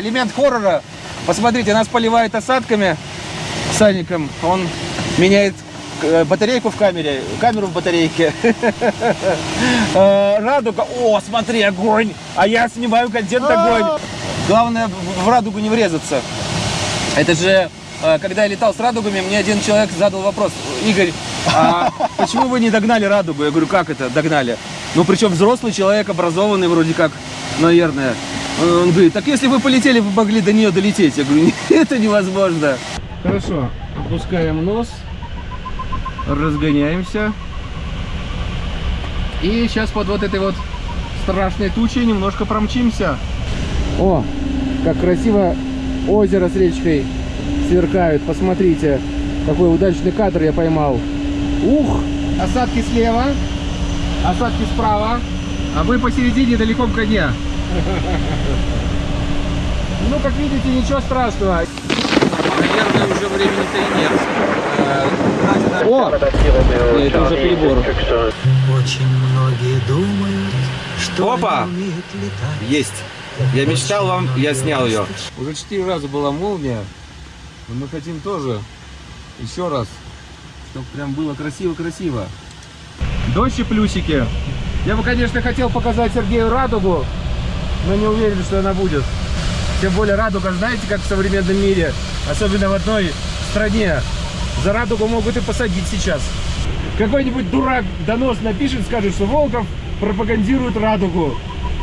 Элемент хоррора. Посмотрите, нас поливает осадками садиком. Он меняет э, батарейку в камере, камеру в батарейке. Э, Радуга. О, смотри, огонь. А я снимаю контент огонь. Главное в радугу не врезаться. Это же, э, когда я летал с радугами, мне один человек задал вопрос. Игорь, а почему вы не догнали радугу? Я говорю, как это догнали? Ну, причем взрослый человек, образованный вроде как, наверное. Он говорит, так если вы полетели, вы могли до нее долететь. Я говорю, это невозможно. Хорошо, опускаем нос, разгоняемся. И сейчас под вот этой вот страшной тучей немножко промчимся. О, как красиво озеро с речкой сверкают. Посмотрите, какой удачный кадр я поймал. Ух, осадки слева, осадки справа, а вы посередине далеко в коне. Ну, как видите, ничего страшного. Наверное, уже времени-то и нет. Э, О! Нет, это уже перебор. Очень многие думают, что Опа! они умеют летать. Есть. Я мечтал вам, я снял ее. Уже четыре раза была молния. Но мы хотим тоже еще раз, чтобы прям было красиво-красиво. Дождь и плюсики. Я бы, конечно, хотел показать Сергею радугу, но не уверен, что она будет. Тем более радуга, знаете, как в современном мире, особенно в одной стране, за радугу могут и посадить сейчас. Какой-нибудь дурак донос напишет, скажет, что Волков пропагандирует радугу,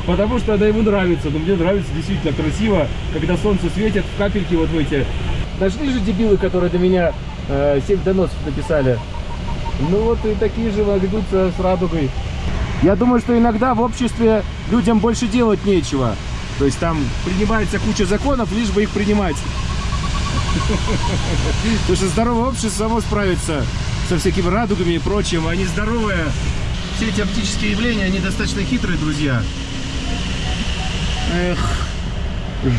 потому что она ему нравится. Но мне нравится действительно красиво, когда солнце светит в капельки вот в эти. Нашли же дебилы, которые до меня э, 7 доносов написали. Ну вот и такие же ведутся с радугой. Я думаю, что иногда в обществе людям больше делать нечего. То есть там принимается куча законов, лишь бы их принимать. Потому что здоровое общество само справится со всякими радугами и прочим. Они здоровые. Все эти оптические явления, они достаточно хитрые, друзья. Эх,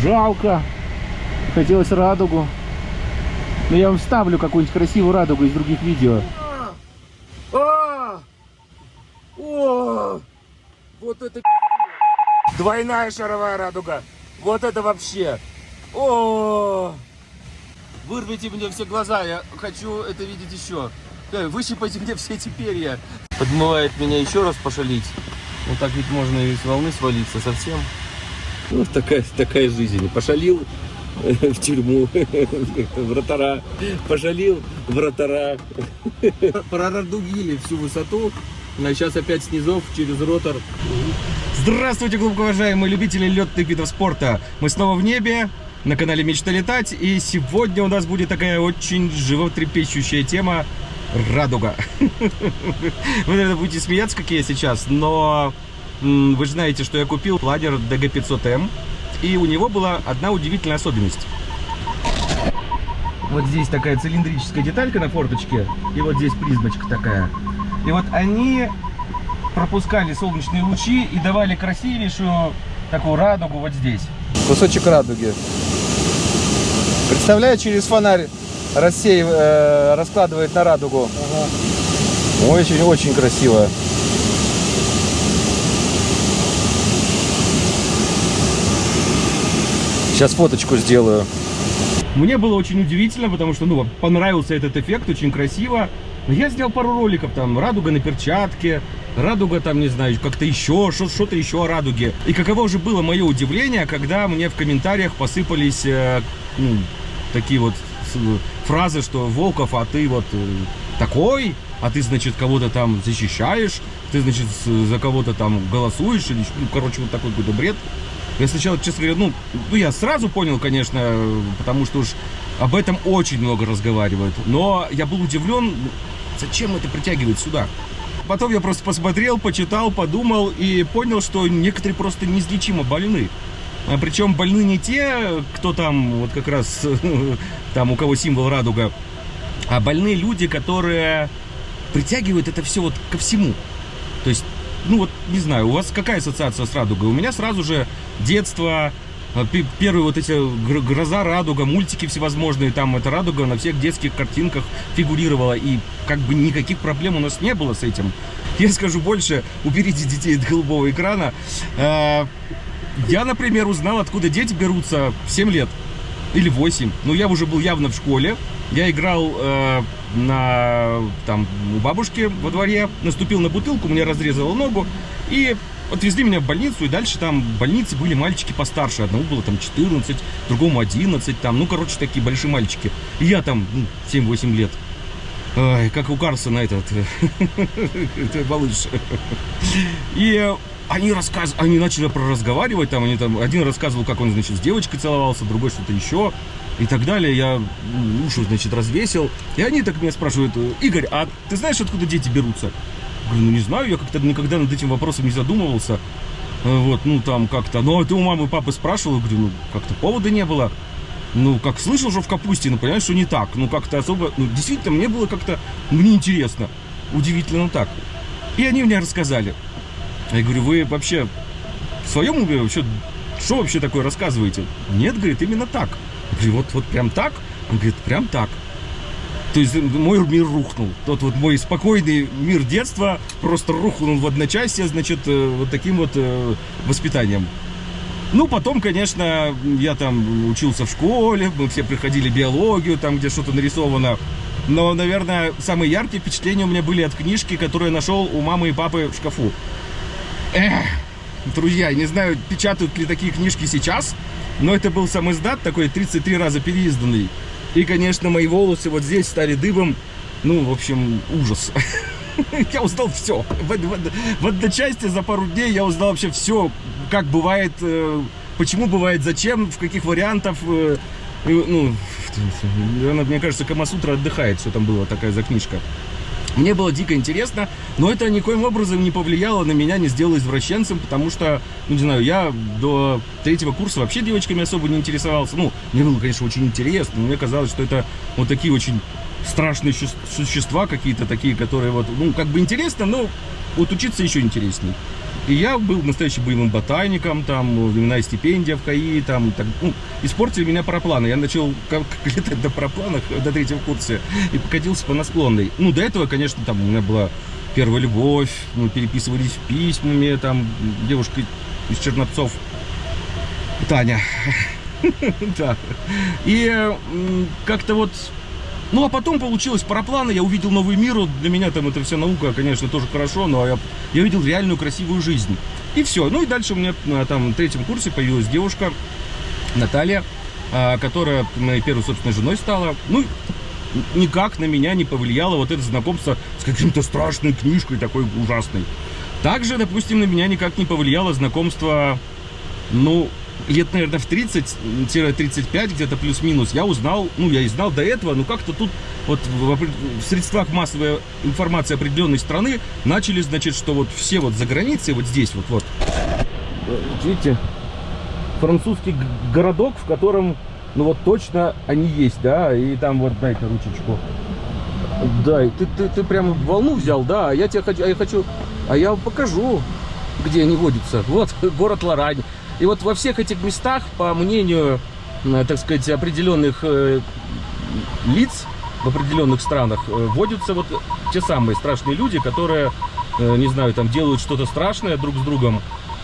жалко. Хотелось радугу. Но я вам вставлю какую-нибудь красивую радугу из других видео. А! О! Вот это Двойная шаровая радуга. Вот это вообще. О! Вырвите мне все глаза, я хочу это видеть еще. Э, Выщипайте мне все эти перья. Подмывает меня еще раз пошалить. Вот так ведь можно и с волны свалиться совсем. Вот такая, такая жизнь. Пошалил в тюрьму, вратара. Пошалил, вратара. Прорадугили всю высоту. Сейчас опять снизов через ротор. Здравствуйте, глубоко уважаемые любители летных видов спорта. Мы снова в небе, на канале Мечта летать. И сегодня у нас будет такая очень животрепещущая тема радуга. Вы, наверное, будете смеяться, как я сейчас, но вы же знаете, что я купил планер DG500M. И у него была одна удивительная особенность. Вот здесь такая цилиндрическая деталька на форточке, и вот здесь призмочка такая. И вот они пропускали солнечные лучи и давали красивейшую такую радугу вот здесь. Кусочек радуги. Представляю, через фонарь рассеив, э, раскладывает на радугу. Очень-очень красиво. Сейчас фоточку сделаю. Мне было очень удивительно, потому что, ну, понравился этот эффект, очень красиво. Но я сделал пару роликов, там, радуга на перчатке, радуга там, не знаю, как-то еще, что-то еще о радуге. И каково же было мое удивление, когда мне в комментариях посыпались э, ну, такие вот с- фразы, что Волков, а ты вот э, такой, а ты, значит, кого-то там защищаешь, ты, значит, за кого-то там голосуешь, или, ну, короче, вот такой какой-то бред. Я сначала, честно говоря, ну, ну, я сразу понял, конечно, э, потому что уж об этом очень много разговаривают. Но я был удивлен, зачем это притягивает сюда. Потом я просто посмотрел, почитал, подумал и понял, что некоторые просто неизлечимо больны. А Причем больны не те, кто там, вот как раз, там у кого символ радуга, а больные люди, которые притягивают это все вот ко всему. То есть, ну вот, не знаю, у вас какая ассоциация с радугой? У меня сразу же детство, первые вот эти гр- гроза, радуга, мультики всевозможные, там эта радуга на всех детских картинках фигурировала, и как бы никаких проблем у нас не было с этим. Я скажу больше, уберите детей от голубого экрана. Э, я, например, узнал, откуда дети берутся в 7 лет или 8. Ну, я уже был явно в школе. Я играл э, на, там, у бабушки во дворе, наступил на бутылку, мне разрезало ногу. И отвезли меня в больницу, и дальше там в больнице были мальчики постарше. Одному было там 14, другому 11, там, ну, короче, такие большие мальчики. И я там ну, 7-8 лет. Ой, как у Карсона этот, это малыш. И они рассказ, они начали про разговаривать, там, они там, один рассказывал, как он, значит, с девочкой целовался, другой что-то еще, и так далее. Я уши, значит, развесил. И они так меня спрашивают, Игорь, а ты знаешь, откуда дети берутся? Говорю, ну не знаю, я как-то никогда над этим вопросом не задумывался. Вот, ну там как-то. Ну, а ты у мамы и папы спрашивал? Говорю, ну как-то повода не было. Ну, как слышал, что в капусте, но понимаешь, что не так. Ну, как-то особо... Ну, действительно, мне было как-то... Мне интересно. Удивительно так. И они мне рассказали. Я говорю, вы вообще в своем уме вообще... Что вообще такое рассказываете? Нет, говорит, именно так. Я говорю, вот, вот прям так? Он говорит, прям так. То есть мой мир рухнул. Тот вот мой спокойный мир детства просто рухнул в одночасье, значит, э, вот таким вот э, воспитанием. Ну, потом, конечно, я там учился в школе, мы все приходили биологию, там, где что-то нарисовано. Но, наверное, самые яркие впечатления у меня были от книжки, которую я нашел у мамы и папы в шкафу. Эх, друзья, не знаю, печатают ли такие книжки сейчас, но это был сам издат такой, 33 раза переизданный. И, конечно, мои волосы вот здесь стали дыбом. Ну, в общем, ужас. Я узнал все. В, в, в одночасье за пару дней я узнал вообще все, как бывает, э, почему бывает, зачем, в каких вариантах. Э, ну, мне кажется, Камасутра отдыхает, что там было такая за книжка. Мне было дико интересно, но это никоим образом не повлияло на меня, не сделало извращенцем, потому что, ну, не знаю, я до третьего курса вообще девочками особо не интересовался. Ну, мне было, конечно, очень интересно, но мне казалось, что это вот такие очень страшные существа какие-то такие, которые вот, ну, как бы интересно, но вот учиться еще интересней. И я был настоящим боевым ботаником, там, временная стипендия в КАИ, там, так, ну, испортили меня парапланы. Я начал как, летать до парапланах до третьего курса и покатился по насклонной. Ну, до этого, конечно, там у меня была первая любовь, мы переписывались письмами, там, девушка из Черновцов, Таня. Да. И как-то вот ну, а потом получилось парапланы, я увидел новый мир, для меня там это вся наука, конечно, тоже хорошо, но я, я увидел реальную красивую жизнь. И все. Ну и дальше у меня на там, третьем курсе появилась девушка, Наталья, а, которая моей первой собственной женой стала. Ну, никак на меня не повлияло вот это знакомство с каким-то страшной книжкой такой ужасной. Также, допустим, на меня никак не повлияло знакомство, ну, лет, наверное, в 30-35, где-то плюс-минус, я узнал, ну, я и знал до этого, но как-то тут вот в, в средствах массовой информации определенной страны начали, значит, что вот все вот за границей, вот здесь вот, вот, видите, французский городок, в котором, ну, вот точно они есть, да, и там вот, дай-ка ручечку. Да, ты, ты, ты прям волну взял, да, а я тебе хочу, а я хочу, а я покажу, где они водятся. Вот, город Лорань. И вот во всех этих местах, по мнению, э, так сказать, определенных э, лиц в определенных странах, э, водятся вот те самые страшные люди, которые, не знаю, там делают что-то страшное друг с другом,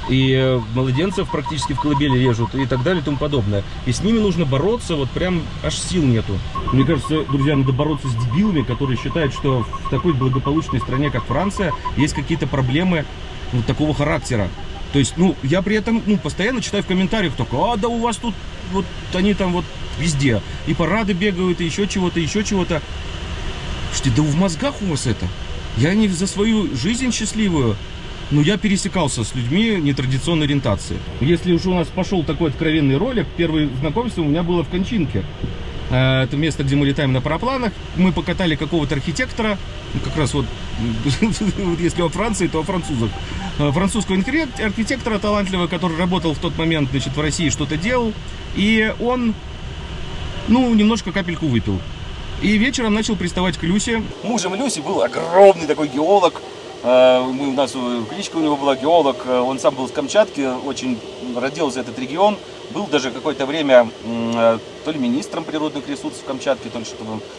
и младенцев практически в колыбели режут и так далее и тому подобное. И с ними нужно бороться, вот прям аж сил нету. Мне кажется, друзья, надо бороться с дебилами, которые считают, что в такой благополучной стране, как Франция, есть какие-то проблемы вот такого характера. То есть, ну, я при этом, ну, постоянно читаю в комментариях только, а, да у вас тут, вот, они там вот везде. И парады бегают, и еще чего-то, еще чего-то. Слушайте, да в мозгах у вас это. Я не за свою жизнь счастливую, но я пересекался с людьми нетрадиционной ориентации. Если уж у нас пошел такой откровенный ролик, первое знакомство у меня было в Кончинке. Э, это место, где мы летаем на парапланах. Мы покатали какого-то архитектора, ну, как раз вот, если о Франции, то о французах. Э, французского архитектора талантливого, который работал в тот момент, значит, в России, что-то делал. И он, ну, немножко капельку выпил. И вечером начал приставать к Люсе. Мужем Люси был огромный такой геолог. Э, мы, у нас кличка у него была геолог. Он сам был с Камчатки, очень родился этот регион был даже какое-то время э, то ли министром природных ресурсов Камчатки, то ли, что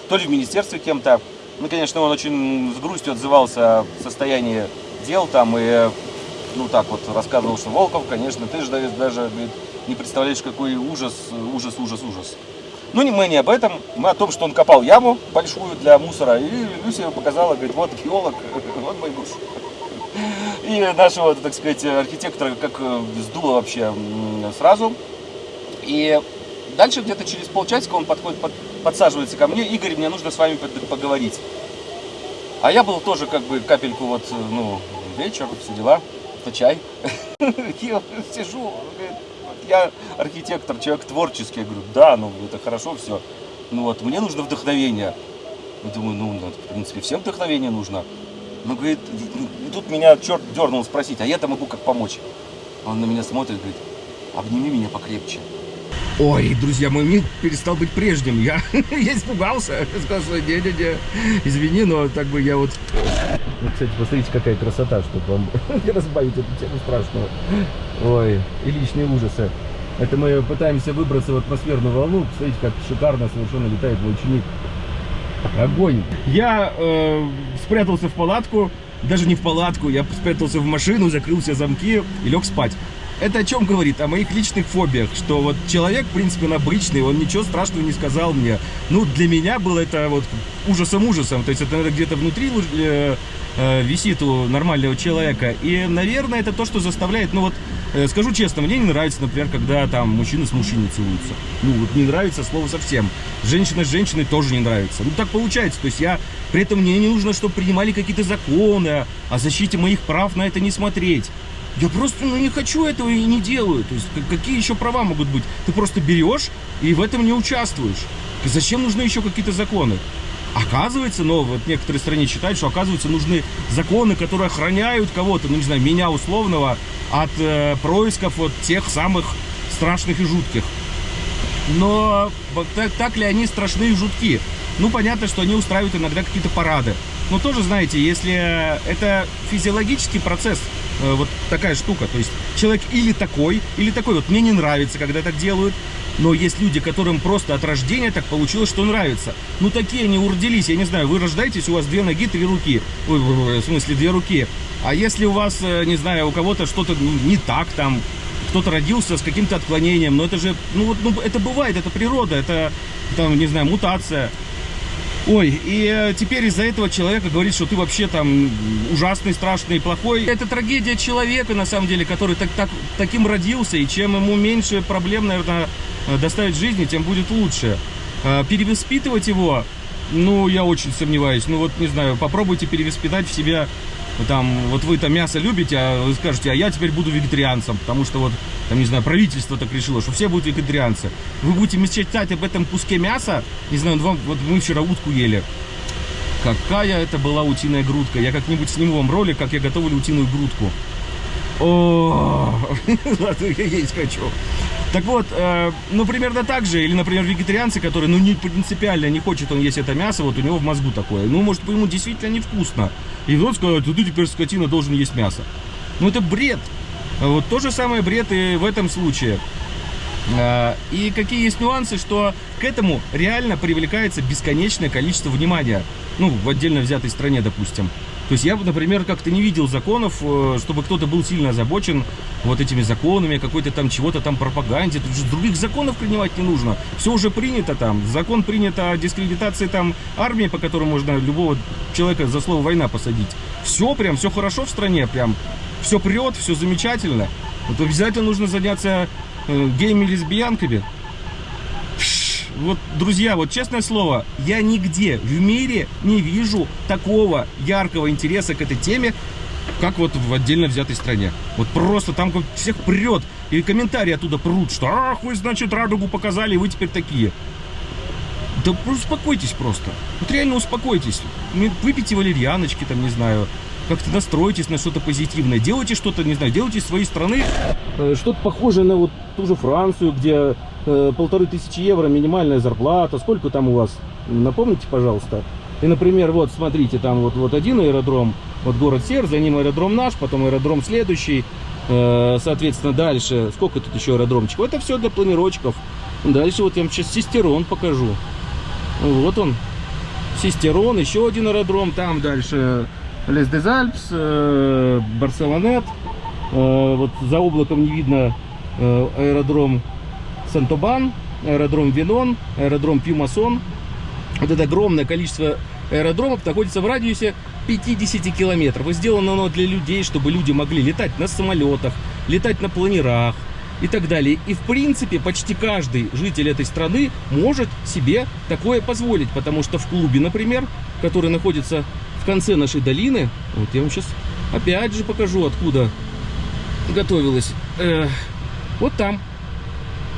то ли в министерстве кем-то. Ну, конечно, он очень с грустью отзывался о состоянии дел там, и ну так вот рассказывал, что Волков, конечно, ты же даже, даже говорит, не представляешь, какой ужас, ужас, ужас, ужас. Ну, не мы не об этом, мы о том, что он копал яму большую для мусора, и Люся показала, говорит, вот геолог, вот мой муж. И нашего, так сказать, архитектора как э, сдуло вообще сразу. И дальше где-то через полчасика он подходит, под, подсаживается ко мне, Игорь, мне нужно с вами поговорить. А я был тоже как бы капельку вот, ну, вечер, все дела, это чай. Я сижу, я архитектор, человек творческий. Я говорю, да, ну это хорошо все. Ну вот, мне нужно вдохновение. Я думаю, ну, ну, в принципе, всем вдохновение нужно. Ну, говорит, и тут меня черт дернул спросить, а я-то могу как помочь? Он на меня смотрит, говорит, обними меня покрепче. Ой, друзья, мой мир перестал быть прежним. Я, я испугался. Сказал, что не-не-не, извини, но так бы я вот... Ну, кстати, посмотрите, какая красота, чтобы вам разбавить эту тему страшную. Ой, и личные ужасы. Это мы пытаемся выбраться в атмосферную волну. Посмотрите, как шикарно совершенно летает мой ученик. Огонь. Я э, спрятался в палатку, даже не в палатку, я спрятался в машину, закрыл все замки и лег спать. Это о чем говорит? О моих личных фобиях, что вот человек, в принципе, он обычный, он ничего страшного не сказал мне. Ну, для меня было это вот ужасом-ужасом, то есть это, где-то внутри э, э, висит у нормального человека. И, наверное, это то, что заставляет, ну вот, э, скажу честно, мне не нравится, например, когда там мужчины с мужчиной целуются. Ну, вот не нравится слово совсем. Женщина с женщиной тоже не нравится. Ну, так получается, то есть я, при этом мне не нужно, чтобы принимали какие-то законы о защите моих прав на это не смотреть. Я просто ну, не хочу этого и не делаю. То есть какие еще права могут быть? Ты просто берешь и в этом не участвуешь. Зачем нужны еще какие-то законы? Оказывается, но вот некоторые страны считают, что оказывается нужны законы, которые охраняют кого-то, ну не знаю, меня условного, от э, происков вот тех самых страшных и жутких. Но так, так ли они страшны и жутки? Ну, понятно, что они устраивают иногда какие-то парады. Но тоже, знаете, если это физиологический процесс, Э, вот такая штука. То есть человек или такой, или такой. Вот мне не нравится, когда так делают. Но есть люди, которым просто от рождения так получилось, что нравится. Ну, такие они уродились, я не знаю, вы рождаетесь, у вас две ноги, три руки. В смысле, две руки. А если у вас, э, не знаю, у кого-то что-то не так там, кто-то родился с каким-то отклонением, но это же, ну вот, ну, это бывает, это природа, это, там, не знаю, мутация. Ой, и э, теперь из-за этого человека говорит, что ты вообще там ужасный, страшный, плохой. Это трагедия человека, на самом деле, который так, так, таким родился, и чем ему меньше проблем, наверное, э, доставить в жизни, тем будет лучше. Э, перевоспитывать его, ну, я очень сомневаюсь. Ну, вот, не знаю, попробуйте перевоспитать в себя там, вот вы там мясо любите, а вы скажете, а я теперь буду вегетарианцем, потому что вот, там, не знаю, правительство так решило, что все будут вегетарианцы. Вы будете мечтать об этом куске мяса, не знаю, вам, вот мы вчера утку ели. Какая это была утиная грудка. Я как-нибудь сниму вам ролик, как я готовлю утиную грудку. О, я есть хочу. Так вот, э, ну, примерно так же, или, например, вегетарианцы, которые, ну, не принципиально не хочет он есть это мясо, вот у него в мозгу такое. Ну, может, ему действительно невкусно. И вот сказать, ты теперь скотина должен есть мясо. Ну, это бред. Вот то же самое бред и в этом случае. Э, и какие есть нюансы, что к этому реально привлекается бесконечное количество внимания. Ну, в отдельно взятой стране, допустим. То есть я, например, как-то не видел законов, э, чтобы кто-то был сильно озабочен вот этими законами, какой-то там чего-то там пропаганде. Тут же других законов принимать не нужно. Все уже принято там. Закон принят о дискредитации там армии, по которому можно любого человека за слово война посадить. Все прям, все хорошо в стране, прям все прет, все замечательно. Вот обязательно нужно заняться э, геями, лесбиянками вот, друзья, вот честное слово, я нигде в мире не вижу такого яркого интереса к этой теме, как вот в отдельно взятой стране. Вот просто там всех прет, и комментарии оттуда прут, что «Ах, вы, значит, радугу показали, вы теперь такие». Да успокойтесь просто. Вот реально успокойтесь. Выпейте валерьяночки, там, не знаю, как-то настройтесь на что-то позитивное. Делайте что-то, не знаю, делайте из своей страны э, что-то похожее на вот ту же Францию, где полторы тысячи евро минимальная зарплата. Сколько там у вас? Напомните, пожалуйста. И, например, вот, смотрите, там вот, вот один аэродром, вот город Сер, за ним аэродром наш, потом аэродром следующий. Э, соответственно, дальше, сколько тут еще аэродромчиков? Это все для планировочков. Дальше вот я вам сейчас Систерон покажу. Вот он. Систерон, еще один аэродром. Там дальше Лес Дезальпс, э, Барселонет. Э, вот за облаком не видно э, аэродром Сантобан, аэродром Венон, аэродром Пьюмасон. Вот это огромное количество аэродромов находится в радиусе 50 километров. И сделано оно для людей, чтобы люди могли летать на самолетах, летать на планерах и так далее. И в принципе почти каждый житель этой страны может себе такое позволить, потому что в клубе, например, который находится в конце нашей долины, вот я вам сейчас опять же покажу, откуда готовилась. Э, вот там.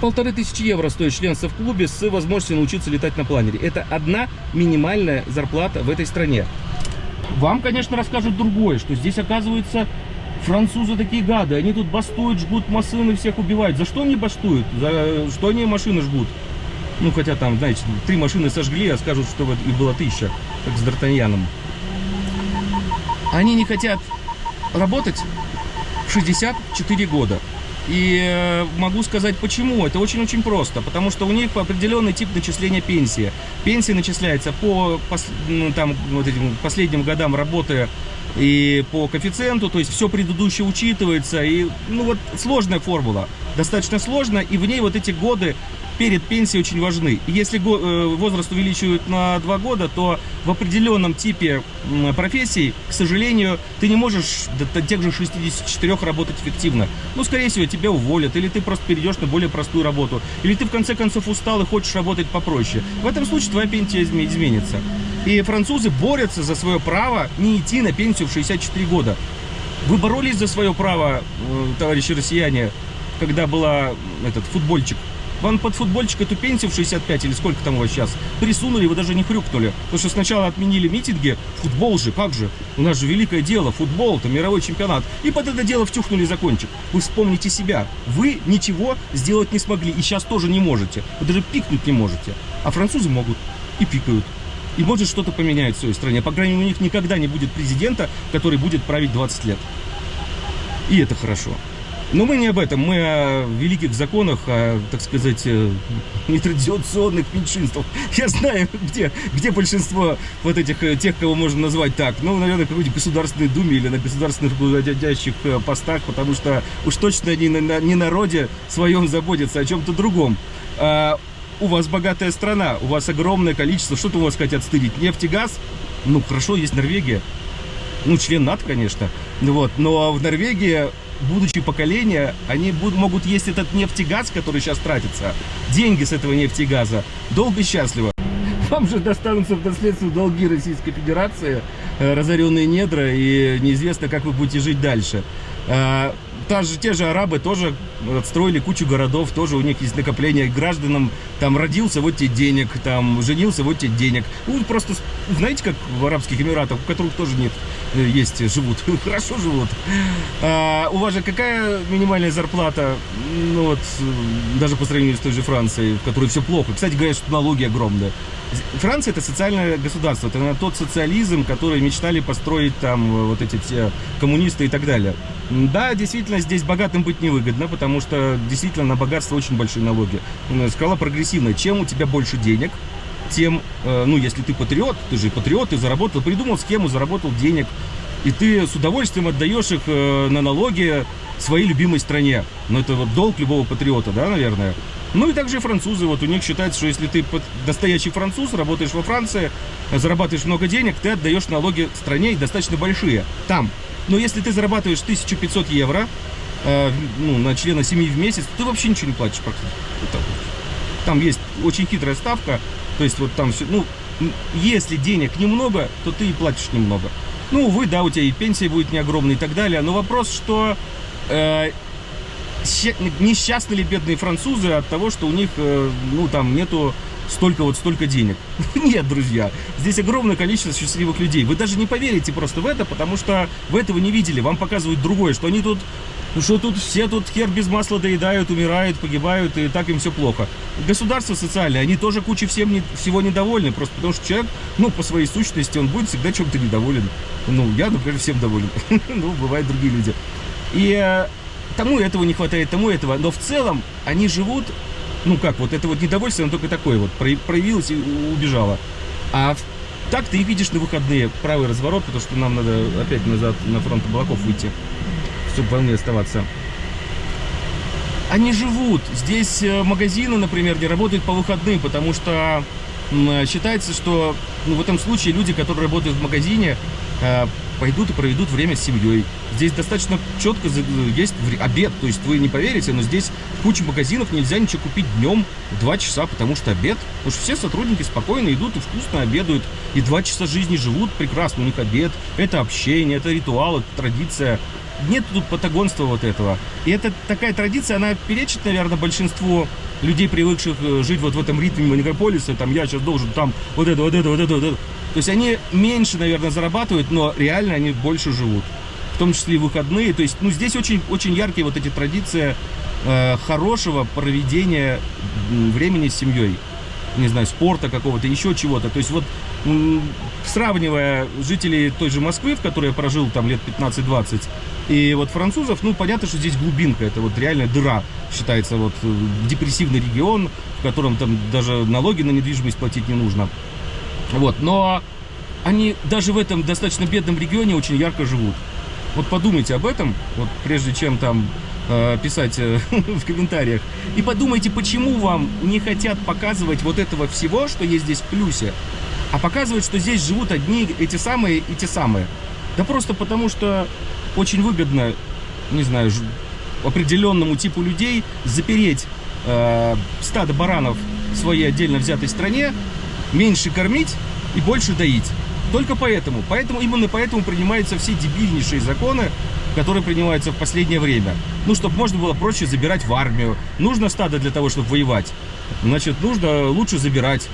Полторы тысячи евро стоит членство в клубе с возможностью научиться летать на планере. Это одна минимальная зарплата в этой стране. Вам, конечно, расскажут другое, что здесь, оказывается, французы такие гады. Они тут бастуют, жгут машины, всех убивают. За что они бастуют? За что они машины жгут? Ну, хотя там, знаете, три машины сожгли, а скажут, что их было тысяча, как с Д'Артаньяном. Они не хотят работать в 64 года. И э, могу сказать почему. Это очень-очень просто. Потому что у них определенный тип начисления пенсии. Пенсия начисляется по ну, там, вот этим последним годам работы и по коэффициенту, то есть все предыдущее учитывается. И ну вот сложная формула, достаточно сложная, и в ней вот эти годы перед пенсией очень важны. Если э, возраст увеличивают на 2 года, то в определенном типе профессий, к сожалению, ты не можешь до тех же 64 работать эффективно. Ну, скорее всего, тебя уволят, или ты просто перейдешь на более простую работу, или ты в конце концов устал и хочешь работать попроще. В этом случае твоя пенсия изменится. И французы борются за свое право не идти на пенсию в 64 года. Вы боролись за свое право, э, товарищи россияне, когда была этот футбольчик вам под футбольчик эту пенсию в 65 или сколько там у вас сейчас присунули, вы даже не хрюкнули. Потому что сначала отменили митинги, футбол же, как же? У нас же великое дело, футбол, это мировой чемпионат. И под это дело втюхнули закончик. Вы вспомните себя. Вы ничего сделать не смогли и сейчас тоже не можете. Вы даже пикнуть не можете. А французы могут и пикают. И может что-то поменяет в своей стране. По крайней мере, у них никогда не будет президента, который будет править 20 лет. И это хорошо. Но мы не об этом, мы о великих законах, о, так сказать, э, нетрадиционных меньшинствах. Я знаю, где, где большинство вот этих, э, тех, кого можно назвать так. Ну, наверное, в какой-нибудь Государственной Думе или на государственных руководящих э, постах, потому что уж точно не на, не народе своем заботятся, а о чем-то другом. А, у вас богатая страна, у вас огромное количество, что-то у вас хотят стырить, нефть и газ? Ну, хорошо, есть Норвегия. Ну, член НАТО, конечно. Вот. Но в Норвегии будущее поколение, они будут, могут есть этот нефть и газ, который сейчас тратится, деньги с этого нефти и газа, долго и счастливо. Вам же достанутся в наследство долги Российской Федерации, э, разоренные недра, и неизвестно, как вы будете жить дальше. Та же, те же арабы тоже отстроили кучу городов, тоже у них есть накопление гражданам, там родился, вот тебе денег, там женился, вот тебе денег. Ну, просто, знаете, как в Арабских Эмиратах, у которых тоже нет, э, есть, живут, хорошо живут. А, у вас же какая минимальная зарплата, ну вот, даже по сравнению с той же Францией, в которой все плохо. Кстати, говорят, что налоги огромные. Франция это социальное государство, это тот социализм, который мечтали построить там вот эти все коммунисты и так далее. Да, действительно, здесь богатым быть невыгодно, потому что действительно на богатство очень большие налоги. Скала прогрессивная. Чем у тебя больше денег, тем, э, ну, если ты патриот, ты же патриот, ты заработал, придумал схему, заработал денег, и ты с удовольствием отдаешь их э, на налоги своей любимой стране. Ну, это вот долг любого патриота, да, наверное. Ну и также и французы, вот у них считается, что если ты настоящий француз, работаешь во Франции, зарабатываешь много денег, ты отдаешь налоги стране достаточно большие, там. Но если ты зарабатываешь 1500 евро э, ну, на члена семьи в месяц, ты вообще ничего не платишь практически. Там есть очень хитрая ставка, то есть вот там все, ну, если денег немного, то ты и платишь немного. Ну, увы, да, у тебя и пенсия будет не огромная и так далее, но вопрос, что э, несчастны ли бедные французы от того, что у них, э, ну, там нету столько вот столько денег. Нет, друзья, здесь огромное количество счастливых людей. Вы даже не поверите просто в это, потому что вы этого не видели. Вам показывают другое, что они тут, ну что тут все тут хер без масла доедают, умирают, погибают, и так им все плохо. Государство социальное, они тоже куча всем не, всего недовольны, просто потому что человек, ну, по своей сущности, он будет всегда чем-то недоволен. Ну, я, например, всем доволен. ну, бывают другие люди. И э, тому этого не хватает, тому этого. Но в целом они живут ну как, вот это вот недовольство, оно только такое вот, проявилось и убежало. А так ты и видишь на выходные правый разворот, потому что нам надо опять назад на фронт облаков выйти. чтобы в оставаться. Они живут. Здесь э, магазины, например, не работают по выходным, потому что считается, что ну, в этом случае люди, которые работают в магазине, э, пойдут и проведут время с семьей. Здесь достаточно четко за- есть обед, то есть вы не поверите, но здесь куча магазинов, нельзя ничего купить днем в 2 часа, потому что обед. Потому что все сотрудники спокойно идут и вкусно обедают, и 2 часа жизни живут прекрасно, у них обед, это общение, это ритуал, это традиция. Нет тут патагонства вот этого. И это такая традиция, она перечит, наверное, большинству людей, привыкших э, жить вот в этом ритме мегаполиса, там я сейчас должен там вот это, вот это, вот это, вот это. То есть они меньше, наверное, зарабатывают, но реально они больше живут. В том числе и выходные. То есть, ну, здесь очень, очень яркие вот эти традиции э, хорошего проведения времени с семьей. Не знаю, спорта какого-то, еще чего-то. То есть вот сравнивая жителей той же Москвы, в которой я прожил там лет 15-20, и вот французов, ну, понятно, что здесь глубинка, это вот реальная дыра, считается вот э, депрессивный регион, в котором там даже налоги на недвижимость платить не нужно. Вот, но они даже в этом достаточно бедном регионе очень ярко живут. Вот подумайте об этом, вот прежде чем там э, писать э, в комментариях. И подумайте, почему вам не хотят показывать вот этого всего, что есть здесь в плюсе, а показывать, что здесь живут одни эти самые и те самые. Да просто потому, что очень выгодно, не знаю, определенному типу людей запереть э, стадо баранов в своей отдельно взятой стране, меньше кормить и больше доить. Только поэтому. Поэтому именно поэтому принимаются все дебильнейшие законы, которые принимаются в последнее время. Ну, чтобы можно было проще забирать в армию. Нужно стадо для того, чтобы воевать. Значит, нужно лучше забирать.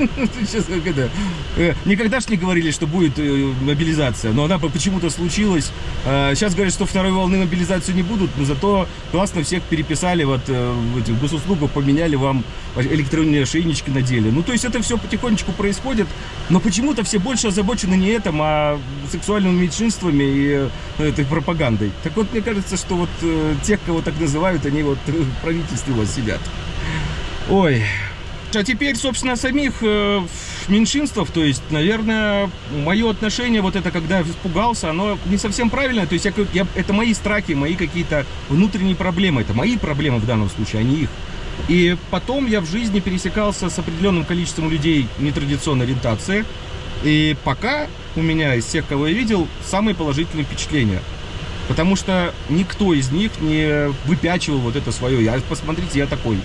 Э, это, э, Никогда ж не говорили, что будет э, мобилизация, но она по- почему-то случилась. Э, Сейчас говорят, что второй волны мобилизацию не будут, но зато классно всех переписали, вот э, в госуслугах поменяли вам электронные ошейнички надели. Ну, то есть это все потихонечку происходит, но почему-то все больше озабочены не этим, а сексуальными меньшинствами и э, этой пропагандой. Так вот, мне кажется, что вот э, тех, кого так называют, они вот э, в правительстве вас сидят. Ой. А теперь, собственно, самих э, меньшинствах, то есть, наверное, мое отношение, вот это, когда испугался, оно не совсем правильное, то есть, я, я- это мои страхи, мои какие-то внутренние проблемы, это мои проблемы в данном случае, а не их. И потом я в жизни пересекался с определенным количеством людей нетрадиционной ориентации, и пока у меня из всех, кого я видел, самые положительные впечатления. Потому что никто из них не выпячивал вот это свое. Я, посмотрите, я такой.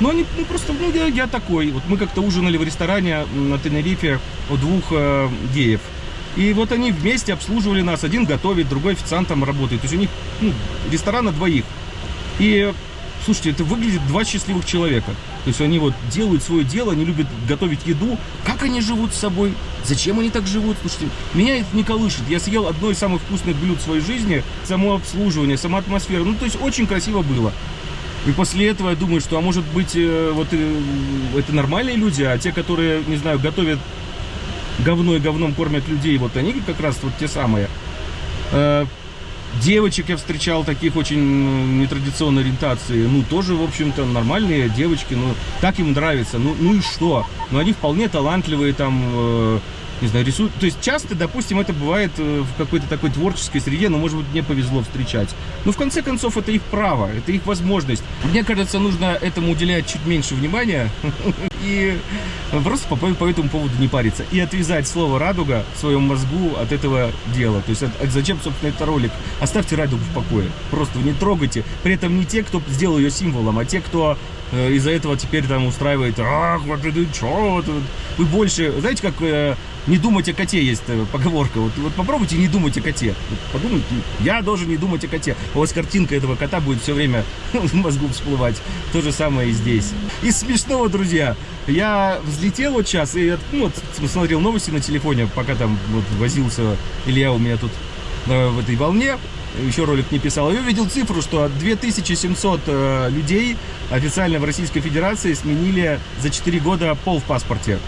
Но они ну, просто, ну, я, я такой. Вот мы как-то ужинали в ресторане на Тенерифе у двух э, геев. И вот они вместе обслуживали нас. Один готовит, другой официантом работает. То есть у них ну, ресторан на двоих. И, слушайте, это выглядит два счастливых человека. То есть они вот делают свое дело, они любят готовить еду. Как они живут с собой? Зачем они так живут? Слушайте, меня это не колышет. Я съел одно из самых вкусных блюд в своей жизни. Само обслуживание, сама атмосфера. Ну, то есть очень красиво было. И после этого я думаю, что, а может быть, э, вот э, это нормальные люди, а те, которые, не знаю, готовят говно и говном кормят людей, вот они как раз вот те самые. Э, Девочек я встречал таких очень нетрадиционной ориентации. Ну, тоже, в общем-то, нормальные девочки. Ну, так им нравится. Ну, ну и что? Ну, они вполне талантливые там, не знаю, рисуют. То есть часто, допустим, это бывает э, в какой-то такой творческой среде, но, может быть, мне повезло встречать. Но, в конце концов, это их право, это их возможность. Мне кажется, нужно этому уделять чуть меньше внимания и просто по, по этому поводу не париться. И отвязать слово «радуга» в своем мозгу от этого дела. То есть от- от- зачем, собственно, это ролик? Оставьте радугу в покое. Просто не трогайте. При этом не те, кто сделал ее символом, а те, кто из-за этого теперь там устраивает «Ах, вот это это?» Вы больше... Знаете, как э, не думать о коте есть э, поговорка. Вот, вот попробуйте не думать о коте. Вот подумайте, я должен не думать о коте. У вас картинка этого кота будет все время в мозгу всплывать. То же самое и здесь. Из смешного, друзья, я взлетел вот сейчас и ну, вот, смотрел новости на телефоне, пока там вот, возился Илья у меня тут э, в этой волне. Еще ролик не писал. Я увидел цифру, что 2700 э, людей официально в Российской Федерации сменили за 4 года пол в паспорте.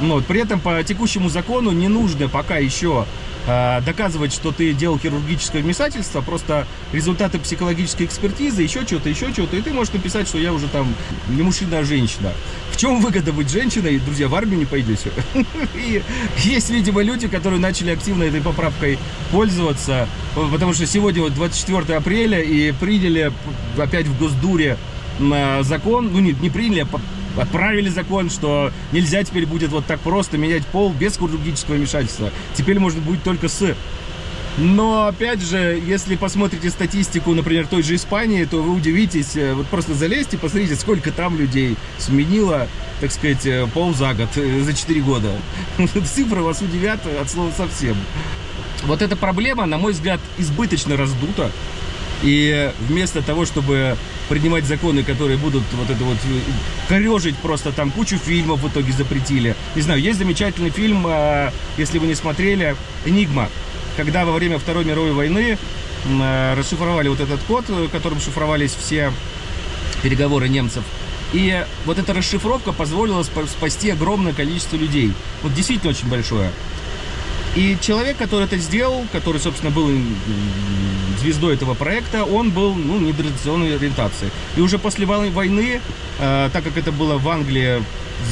Ну, вот, при этом по текущему закону не нужно пока еще доказывать, что ты делал хирургическое вмешательство, просто результаты психологической экспертизы, еще что-то, еще что-то, и ты можешь написать, что я уже там не мужчина, а женщина. В чем выгода быть женщиной, друзья, в армию не пойдете. И есть, видимо, люди, которые начали активно этой поправкой пользоваться, потому что сегодня вот 24 апреля и приняли опять в Госдуре закон, ну не, не приняли, а отправили закон, что нельзя теперь будет вот так просто менять пол без хирургического вмешательства. Теперь можно будет только с но, опять же, если посмотрите статистику, например, той же Испании, то вы удивитесь, э, вот просто залезьте, посмотрите, сколько там людей сменило, так сказать, э, пол за год, э, за 4 года. Цифры вас удивят от слова совсем. Вот эта проблема, на мой взгляд, избыточно раздута. И вместо того, чтобы принимать законы, которые будут вот это вот корежить просто там кучу фильмов в итоге запретили. Не знаю, есть замечательный фильм, если вы не смотрели, «Энигма» когда во время Второй мировой войны э, расшифровали вот этот код, э, которым шифровались все переговоры немцев. И вот эта расшифровка позволила спасти огромное количество людей. Вот действительно очень большое. И человек, который это сделал, который, собственно, был звездой этого проекта, он был ну, нетрадиционной ориентации. И уже после войны, э, так как это было в Англии,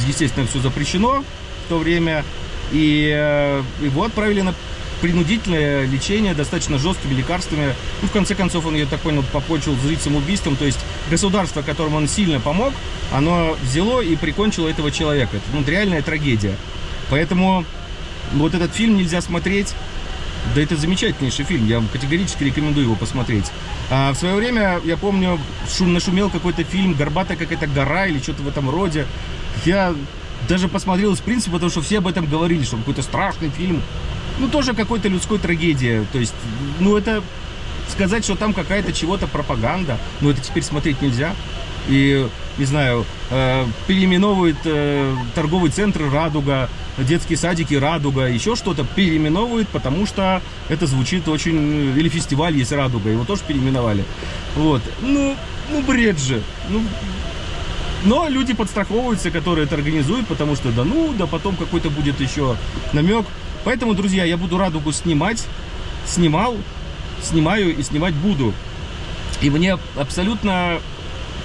естественно, все запрещено в то время, и э, его отправили на принудительное лечение достаточно жесткими лекарствами. Ну, в конце концов, он, я так понял, покончил с самоубийством. То есть государство, которому он сильно помог, оно взяло и прикончило этого человека. Это ну, реальная трагедия. Поэтому вот этот фильм нельзя смотреть. Да это замечательнейший фильм, я вам категорически рекомендую его посмотреть. А в свое время, я помню, шум, нашумел какой-то фильм «Горбатая какая-то гора» или что-то в этом роде. Я даже посмотрел из принципа, потому что все об этом говорили, что какой-то страшный фильм ну, тоже какой-то людской трагедия. То есть, ну, это сказать, что там какая-то чего-то пропаганда, ну, это теперь смотреть нельзя. И, не знаю, э, переименовывают э, торговый центр «Радуга», детские садики «Радуга», еще что-то переименовывают, потому что это звучит очень... Или фестиваль есть «Радуга», его тоже переименовали. Вот. Ну, ну бред же. Ну, но люди подстраховываются, которые это организуют, потому что да ну, да потом какой-то будет еще намек. Поэтому, друзья, я буду радугу снимать, снимал, снимаю и снимать буду. И мне абсолютно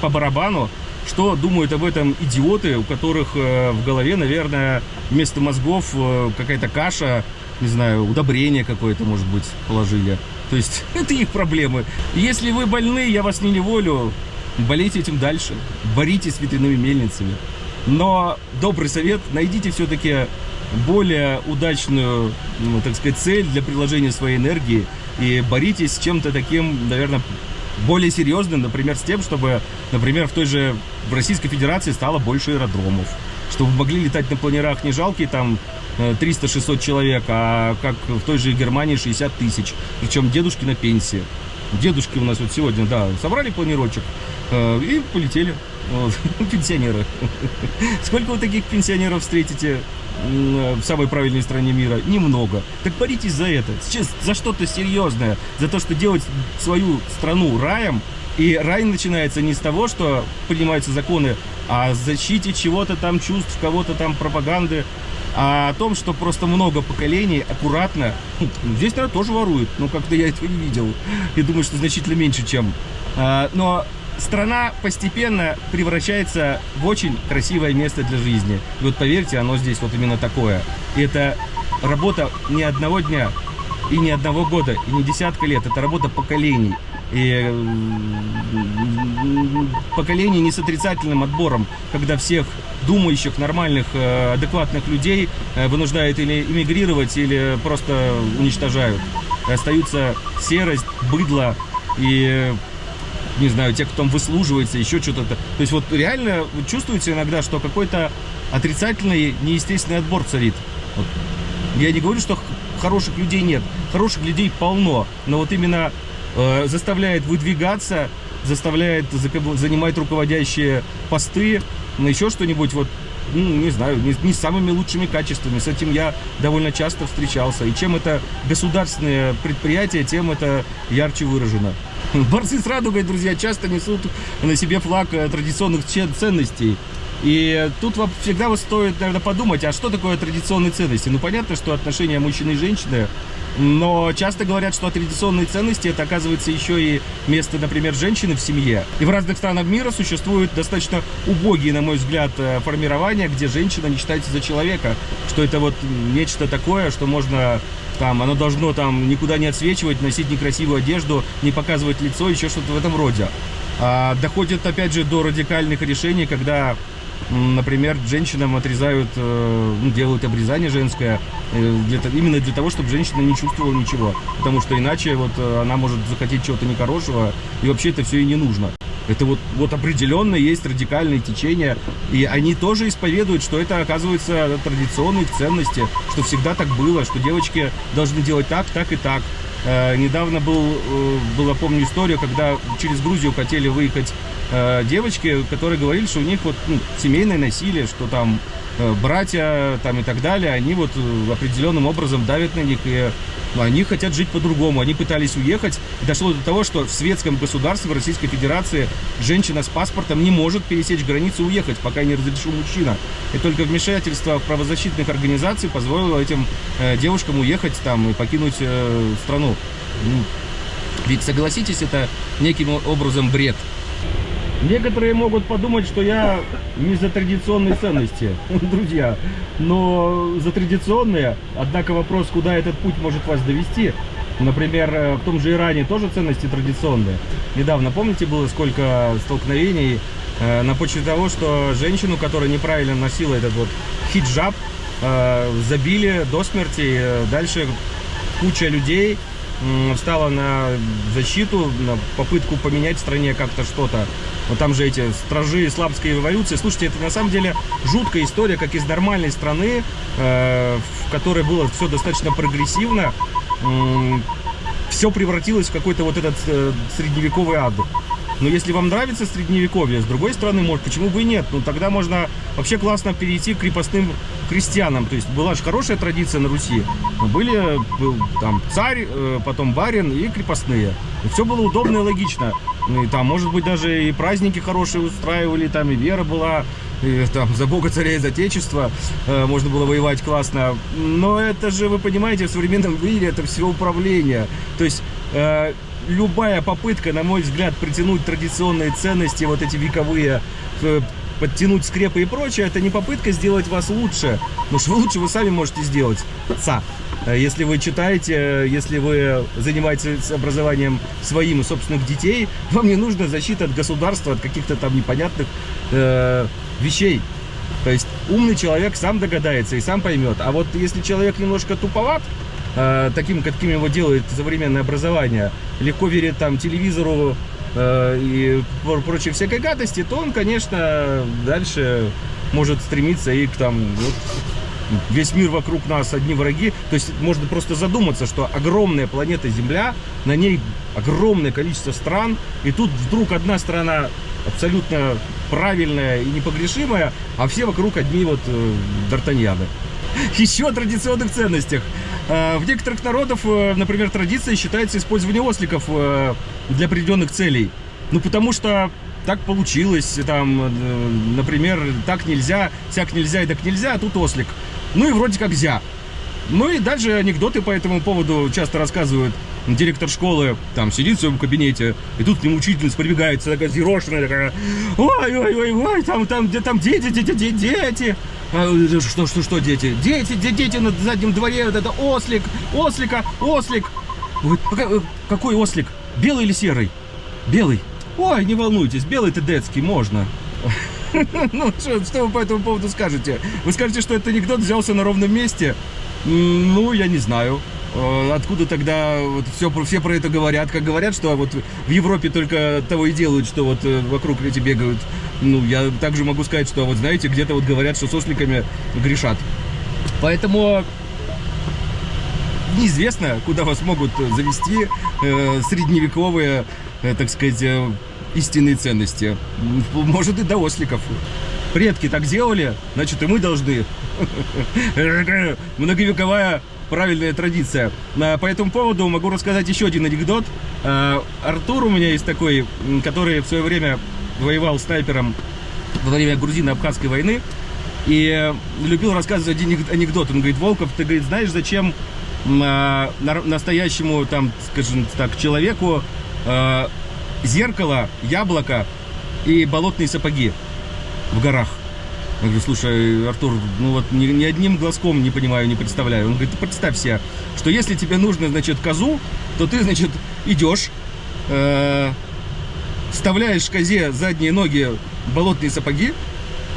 по барабану, что думают об этом идиоты, у которых э, в голове, наверное, вместо мозгов э, какая-то каша, не знаю, удобрение какое-то, может быть, положили. То есть это их проблемы. Если вы больны, я вас не неволю, болейте этим дальше, боритесь с ветряными мельницами. Но добрый совет, найдите все-таки более удачную, ну, так сказать, цель для приложения своей энергии и боритесь с чем-то таким, наверное, более серьезным, например, с тем, чтобы, например, в той же в Российской Федерации стало больше аэродромов, чтобы могли летать на планерах не жалкие там 300-600 э, человек, а как в той же Германии 60 тысяч, причем дедушки на пенсии. Дедушки у нас вот сегодня, да, собрали планировочек э, и полетели. Вот, пенсионеры. Сколько вы таких пенсионеров встретите в самой правильной стране мира? Немного. Так боритесь за это, за что-то серьезное, за то, что делать свою страну раем. И рай начинается не с того, что принимаются законы о защите чего-то там чувств, кого-то там пропаганды, а о том, что просто много поколений аккуратно, ну, здесь, наверное, тоже воруют, но как-то я этого не видел. Я думаю, что значительно меньше, чем. А, но страна постепенно превращается в очень красивое место для жизни. И вот поверьте, оно здесь вот именно такое. И это работа не одного дня, и не одного года, и не десятка лет. Это работа поколений. И поколений не с отрицательным отбором, когда всех думающих, нормальных, э, адекватных людей э, вынуждают или эмигрировать, или просто уничтожают. Остаются серость, быдло и не знаю, те, кто там выслуживается, еще что-то. То есть вот реально вы чувствуете иногда, что какой-то отрицательный, неестественный отбор царит. Вот. Я не говорю, что хороших людей нет. Хороших людей полно. Но вот именно э, заставляет выдвигаться, заставляет занимать руководящие посты, еще что-нибудь, вот, ну, не знаю, не, не самыми лучшими качествами. С этим я довольно часто встречался. И чем это государственное предприятие, тем это ярче выражено. Борцы с радугой, друзья, часто несут на себе флаг э, традиционных ценностей. И тут всегда стоит, наверное, подумать, а что такое традиционные ценности? Ну, понятно, что отношения мужчины и женщины, но часто говорят, что традиционные ценности это оказывается еще и место, например, женщины в семье. И в разных странах мира существуют достаточно убогие, на мой взгляд, э, формирования, где женщина не считается за человека, что это вот нечто такое, что можно там, оно должно там никуда не отсвечивать, носить некрасивую одежду, не показывать лицо, еще что-то в этом роде. А, доходит, опять же, до радикальных решений, когда Например, женщинам отрезают, э, ну, делают обрезание женское, э, для, именно для того, чтобы женщина не чувствовала ничего. Потому что иначе вот э, она может захотеть чего-то нехорошего, и вообще это все и не нужно. Это вот, вот определенно есть радикальные течения, и они тоже исповедуют, что это оказывается традиционные ценности, что всегда так было, что девочки должны делать так, так и так. Э, недавно был, э, была, помню, история, когда через Грузию хотели выехать э, девочки, которые говорили, что у них вот ну, семейное насилие, что там братья там и так далее, они вот э, определенным образом давят на них, и ну, они хотят жить по-другому. Они пытались уехать, и дошло до того, что в светском государстве, в Российской Федерации, женщина с паспортом не может пересечь границу и уехать, пока не разрешил мужчина. И только вмешательство правозащитных организаций позволило этим э, девушкам уехать там и покинуть э, страну. Ну, ведь, согласитесь, это неким образом бред. Некоторые могут подумать, что я не за традиционные ценности, друзья, но за традиционные. Однако вопрос, куда этот путь может вас довести. Например, э, в том же Иране тоже ценности традиционные. Недавно, помните, было сколько столкновений э, на почве того, что женщину, которая неправильно носила этот вот хиджаб, э, забили до смерти. Дальше куча людей встала на защиту, на попытку поменять в стране как-то что-то. Вот там же эти стражи исламской революции. Слушайте, это на самом деле жуткая история, как из нормальной страны, э, в которой было все достаточно прогрессивно, все превратилось в какой-то вот этот э, средневековый ад. Но если вам нравится средневековье, с другой стороны, может, почему бы и нет? Ну, тогда можно вообще классно перейти к крепостным крестьянам. То есть была же хорошая традиция на Руси. Были был, там царь, э, потом барин и крепостные. И все было удобно и логично. Ну, и там, может быть, даже и праздники хорошие устраивали, там и вера была, и, там за Бога, царя и за Отечество э, можно было воевать классно. Но это же, вы понимаете, в современном мире это все управление. То есть... Э, любая попытка, на мой взгляд, притянуть традиционные ценности, вот эти вековые, э, подтянуть скрепы и прочее, это не попытка сделать вас лучше, потому что лучше вы сами можете сделать. Ца. Э, если вы читаете, если вы занимаетесь образованием своим и собственных детей, вам не нужна защита от государства, от каких-то там непонятных э, вещей. То есть умный человек сам догадается и сам поймет. А вот если человек немножко туповат, э, таким, каким его делает современное образование, легко верит там телевизору э, и прочей всякой гадости, то он, конечно, дальше может стремиться и к там вот, весь мир вокруг нас одни враги. То есть можно просто задуматься, что огромная планета Земля, на ней огромное количество стран, и тут вдруг одна страна абсолютно правильная и непогрешимая, а все вокруг одни вот э, д'Артаньяны. Еще о традиционных ценностях. Э, в некоторых народов, э, например, традиция считается использование осликов э, для определенных целей. Ну, потому что так получилось, там, например, так нельзя, всяк нельзя и так нельзя, а тут ослик. Ну и вроде как зя. Ну и дальше анекдоты по этому поводу часто рассказывают. Директор школы там сидит в своем кабинете, и тут к нему учительница прибегается, такая зерошенная, такая, ой, ой, ой, ой, там, там, где там дети, дети, дети, дети. А, что, что, что, дети? Дети, дети, на заднем дворе, вот это ослик, ослика, ослик. А какой ослик? Белый или серый? Белый. Ой, не волнуйтесь, белый-то детский, можно. Ну, что, что вы по этому поводу скажете? Вы скажете, что этот анекдот взялся на ровном месте? Ну, я не знаю. Э, откуда тогда вот все, все про это говорят? Как говорят, что вот в Европе только того и делают, что вот э, вокруг эти бегают. Ну, я также могу сказать, что вот знаете, где-то вот говорят, что с осликами грешат. Поэтому неизвестно, куда вас могут завести э, средневековые, э, так сказать, э, истинные ценности. Может и до осликов. Предки так делали, значит и мы должны. Многовековая правильная традиция. По этому поводу могу рассказать еще один анекдот. А, Артур у меня есть такой, который в свое время воевал снайпером во время грузино-абхазской войны. И любил рассказывать один анекдот. Он говорит, Волков, ты, говорит, знаешь, зачем э, настоящему, там, скажем так, человеку э, зеркало, яблоко и болотные сапоги в горах? Я говорю, слушай, Артур, ну вот ни, ни одним глазком не понимаю, не представляю. Он говорит, ты представь себе, что если тебе нужно, значит, козу, то ты, значит, идешь, э, вставляешь козе задние ноги болотные сапоги,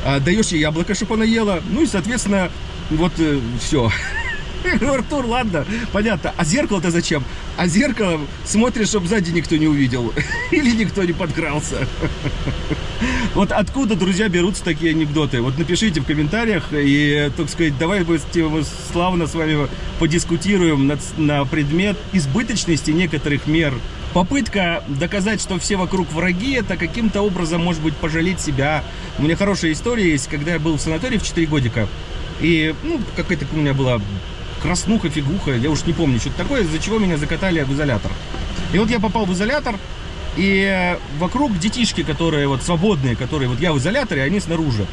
э, даешь ей яблоко, чтобы она ела, ну и, соответственно, вот э, все. Артур, ладно, понятно. А зеркало-то зачем? А зеркало смотришь, чтобы сзади никто не увидел. Или никто не подкрался. Вот откуда, друзья, берутся такие анекдоты? Вот напишите в комментариях, и, так сказать, давай мы славно с вами подискутируем на, на предмет избыточности некоторых мер. Попытка доказать, что все вокруг враги, это каким-то образом, может быть, пожалеть себя. У меня хорошая история есть, когда я был в санатории в 4 годика. И, ну, какая-то у меня была краснуха, фигуха, я уж не помню, что-то такое, из-за чего меня закатали в изолятор. И вот я попал в изолятор, и вокруг детишки, которые вот свободные, которые вот я в изоляторе, они снаружи.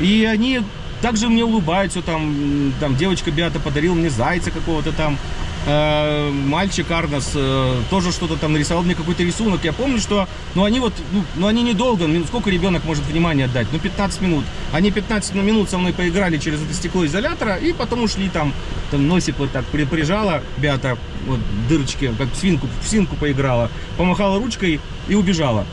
И они также мне улыбаются, там, там девочка Биата подарила мне зайца какого-то там, э, мальчик Арнос э, тоже что-то там нарисовал мне какой-то рисунок. Я помню, что, ну, они вот, ну, ну, они недолго, ну, сколько ребенок может внимания отдать? Ну, 15 минут. Они 15 минут со мной поиграли через это стекло изолятора, и потом ушли там, там носик вот так при, прижала, Беата, вот дырочки, как в свинку, в свинку поиграла, помахала ручкой и убежала.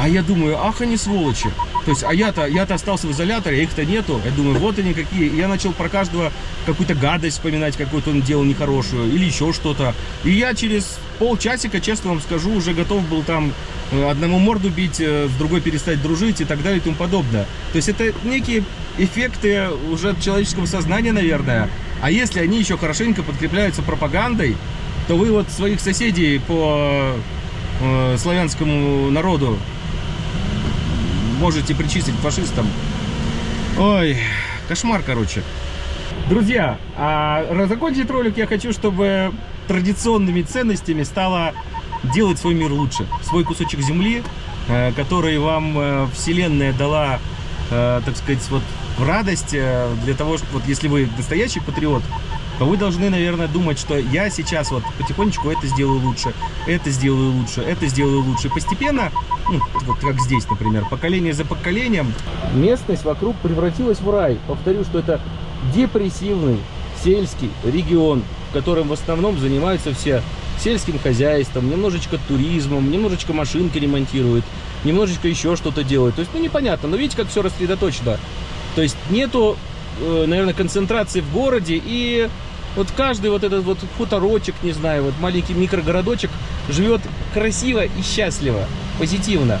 А я думаю, ах, они сволочи. То есть, а я-то я -то остался в изоляторе, а их-то нету. Я думаю, вот они какие. И я начал про каждого какую-то гадость вспоминать, какую-то он делал нехорошую, или еще что-то. И я через полчасика, честно вам скажу, уже готов был там э, одному морду бить, э, с другой перестать дружить и так далее и тому подобное. То есть это некие эффекты уже человеческого сознания, наверное. А если они еще хорошенько подкрепляются пропагандой, то вы вот своих соседей по э, славянскому народу можете причислить фашистам. Ой, кошмар, короче. Друзья, а закончить ролик я хочу, чтобы традиционными ценностями стало делать свой мир лучше. Свой кусочек земли, э, который вам э, Вселенная дала, э, так сказать, вот в радость для того, чтобы, вот если вы настоящий патриот, то вы должны, наверное, думать, что я сейчас вот потихонечку это сделаю лучше, это сделаю лучше, это сделаю лучше. Постепенно, ну, вот как здесь, например, поколение за поколением, местность вокруг превратилась в рай. Повторю, что это депрессивный сельский регион, в котором в основном занимаются все сельским хозяйством, немножечко туризмом, немножечко машинки ремонтируют, немножечко еще что-то делают. То есть, ну, непонятно, но видите, как все рассредоточено. То есть, нету, э, наверное, концентрации в городе и вот каждый вот этот вот хуторочек, не знаю, вот маленький микрогородочек живет красиво и счастливо, позитивно.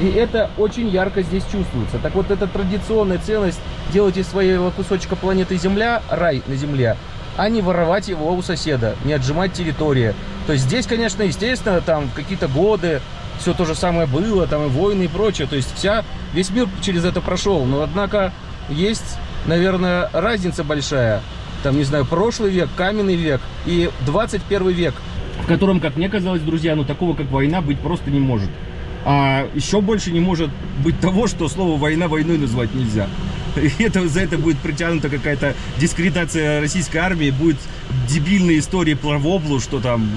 И это очень ярко здесь чувствуется. Так вот, эта традиционная ценность делать из своего кусочка планеты Земля рай на Земле, а не воровать его у соседа, не отжимать территории. То есть здесь, конечно, естественно, там какие-то годы, все то же самое было, там и войны и прочее. То есть вся, весь мир через это прошел. Но, однако, есть, наверное, разница большая там, не знаю, прошлый век, каменный век и 21 век, в котором, как мне казалось, друзья, ну такого, как война, быть просто не может. А еще больше не может быть того, что слово «война» войной назвать нельзя. И это, за это будет притянута какая-то дискредитация российской армии, будет дебильные истории про воблу, что там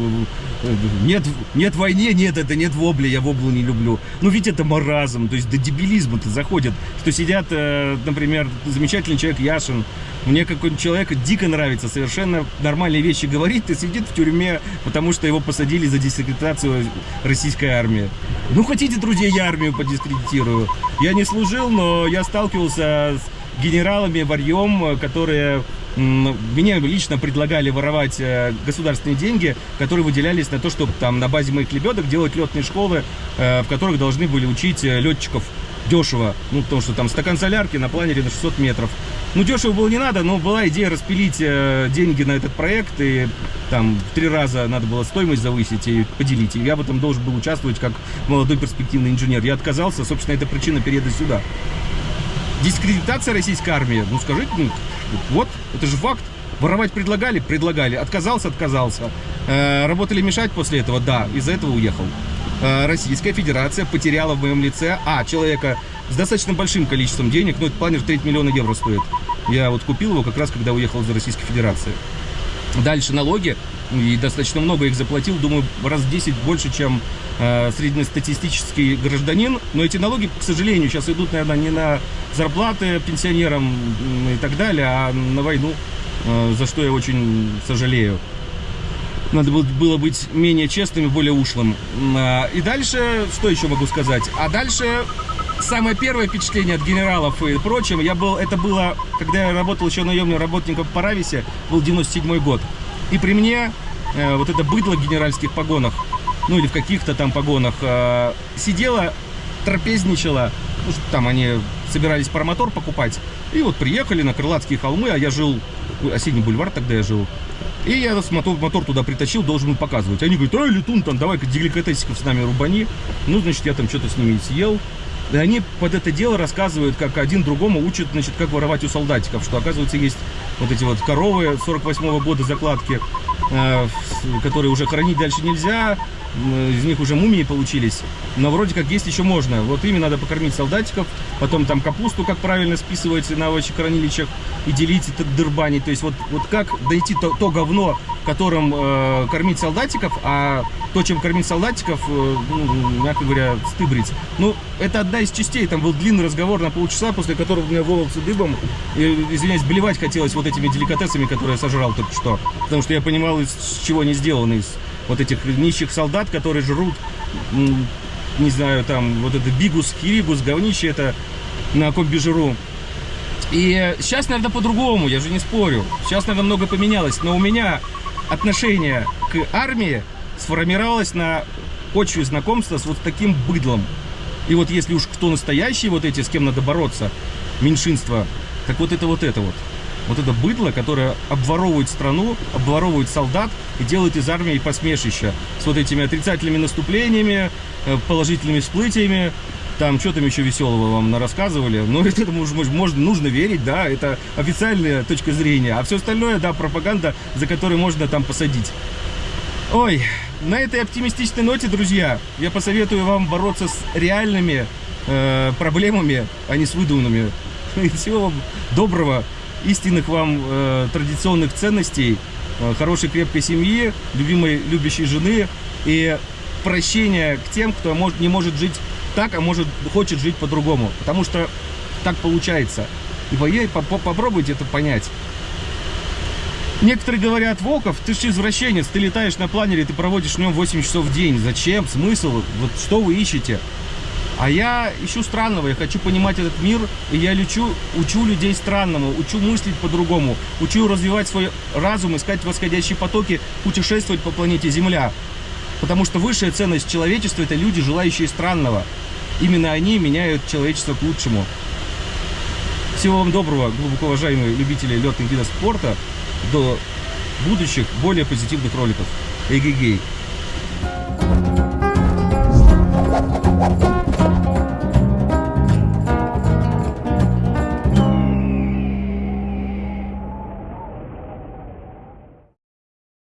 э, нет, нет войне, нет, это нет вобли, я воблу не люблю. Ну ведь это маразм, то есть до дебилизма-то заходит, что сидят, э, например, замечательный человек Яшин, мне какой-то человек дико нравится, совершенно нормальные вещи говорит и сидит в тюрьме, потому что его посадили за дискредитацию российской армии. Ну, хотите, друзья, я армию подискредитирую. Я не служил, но я сталкивался с генералами, варьем, которые мне лично предлагали воровать э, государственные деньги, которые выделялись на то, чтобы там на базе моих лебедок делать летные школы, э, в которых должны были учить э, летчиков дешево. Ну, потому что там стакан солярки на планере на 600 метров. Ну, дешево было не надо, но была идея распилить э, деньги на этот проект, и там в три раза надо было стоимость завысить и поделить. И я в этом должен был участвовать как молодой перспективный инженер. Я отказался, собственно, это причина переезда сюда. Дискредитация российской армии, ну, скажите, ну, вот, это же факт. Воровать предлагали? Предлагали. Отказался? Отказался. Э, работали мешать после этого? Да. Из-за этого уехал. Э, Российская Федерация потеряла в моем лице, а, человека с достаточно большим количеством денег, но этот планер треть миллиона евро стоит. Я вот купил его как раз, когда уехал из Российской Федерации. Дальше налоги, и достаточно много их заплатил, думаю, раз в 10 больше, чем э, среднестатистический гражданин. Но эти налоги, к сожалению, сейчас идут, наверное, не на зарплаты пенсионерам и так далее, а на войну, за что я очень сожалею. Надо было быть менее честным и более ушлым. А, и дальше, что еще могу сказать? А дальше самое первое впечатление от генералов и прочим, я был, это было, когда я работал еще наемным работником в Парависе, был 97 год. И при мне э, вот это быдло в генеральских погонах, ну или в каких-то там погонах, э, сидела, трапезничала, ну, там они собирались паромотор покупать, и вот приехали на Крылатские холмы, а я жил, осенний бульвар тогда я жил, и я мотор, мотор туда притащил, должен был показывать. Они говорят, ай, летун, там, давай-ка деликатесиков с нами рубани. Ну, значит, я там что-то с ними съел. И они под это дело рассказывают, как один другому учат, значит, как воровать у солдатиков, что, оказывается, есть вот эти вот коровы 48 -го года закладки, э, которые уже хранить дальше нельзя, из них уже мумии получились, но вроде как есть еще можно. Вот ими надо покормить солдатиков, потом там капусту, как правильно списывается на овощехранилищах и делить это дырбанить. То есть вот, вот как дойти то, то говно, которым э, кормить солдатиков, а то, чем кормить солдатиков, э, ну, мягко говоря, стыбрить. Ну, это одна из частей. Там был длинный разговор на полчаса, после которого у меня волосы дыбом. И, извиняюсь, блевать хотелось вот этими деликатесами, которые я сожрал только что. Потому что я понимал, из чего они сделаны. Из вот этих нищих солдат, которые жрут, не знаю, там, вот это бигус, хиригус, говнище это на комбижиру. И сейчас, наверное, по-другому, я же не спорю. Сейчас, наверное, много поменялось. Но у меня отношение к армии сформировалось на почве знакомства с вот таким быдлом. И вот если уж кто настоящий, вот эти, с кем надо бороться, меньшинство, так вот это вот это вот вот это быдло, которое обворовывает страну, обворовывает солдат и делает из армии посмешище с вот этими отрицательными наступлениями, э, положительными всплытиями. Там что там еще веселого вам рассказывали. Но ну, этому можно, нужно верить, да, это официальная точка зрения. А все остальное, да, пропаганда, за которую можно там посадить. Ой, на этой оптимистичной ноте, друзья, я посоветую вам бороться с реальными э, проблемами, а не с выдуманными. Всего вам доброго истинных вам э, традиционных ценностей, э, хорошей крепкой семьи, любимой любящей жены и прощения к тем, кто может, не может жить так, а может хочет жить по-другому. Потому что так получается. И поверь, по -по попробуйте это понять. Некоторые говорят, Волков, ты же извращенец, ты летаешь на планере, ты проводишь в нем 8 часов в день. Зачем? Смысл? Вот что вы исчете? А я ищу странного, я хочу понимать этот мир, и я лечу, учу людей странному, учу мыслить по-другому, учу развивать свой разум, искать восходящие потоки, путешествовать по планете Земля. Потому что высшая ценность человечества – это люди, желающие странного. Именно они меняют человечество к лучшему. Всего вам доброго, глубоко уважаемые любители летных видов спорта. До будущих, более позитивных роликов. Эгегей. Thank.